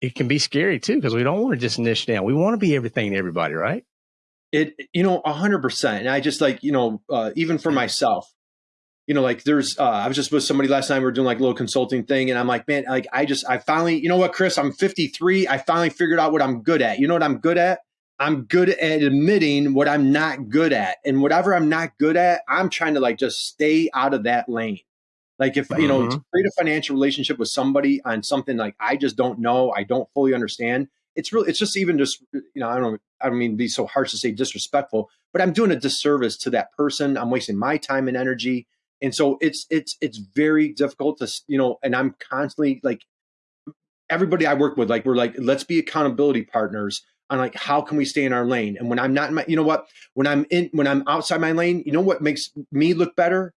it can be scary too because we don't want to just niche down. We want to be everything to everybody, right? It, you know, a hundred percent. And I just like, you know, uh, even for myself, you know, like there's, uh, I was just with somebody last night. We were doing like a little consulting thing, and I'm like, man, like I just, I finally, you know what, Chris, I'm 53. I finally figured out what I'm good at. You know what I'm good at? I'm good at admitting what I'm not good at. And whatever I'm not good at, I'm trying to like just stay out of that lane. Like if you know, to mm-hmm. create a financial relationship with somebody on something like I just don't know, I don't fully understand. It's really, it's just even just you know, I don't, I don't mean be so harsh to say disrespectful, but I'm doing a disservice to that person. I'm wasting my time and energy, and so it's it's it's very difficult to you know. And I'm constantly like everybody I work with, like we're like, let's be accountability partners on like how can we stay in our lane. And when I'm not in my, you know what, when I'm in, when I'm outside my lane, you know what makes me look better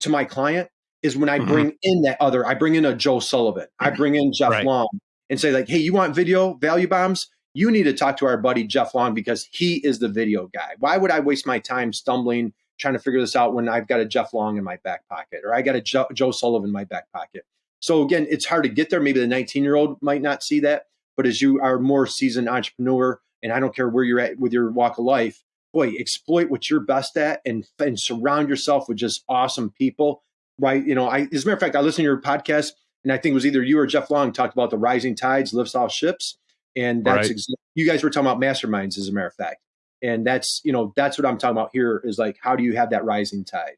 to my client is when I mm-hmm. bring in that other, I bring in a Joe Sullivan, I bring in Jeff right. Long and say like, hey, you want video value bombs? You need to talk to our buddy Jeff Long because he is the video guy. Why would I waste my time stumbling trying to figure this out when I've got a Jeff Long in my back pocket or I got a Joe, Joe Sullivan in my back pocket? So again, it's hard to get there. Maybe the 19 year old might not see that, but as you are more seasoned entrepreneur, and I don't care where you're at with your walk of life, boy, exploit what you're best at and and surround yourself with just awesome people right? You know, I as a matter of fact, I listened to your podcast, and I think it was either you or Jeff Long talked about the rising tides lifts all ships, and that's right. exa- you guys were talking about masterminds, as a matter of fact, and that's you know that's what I'm talking about here is like how do you have that rising tide?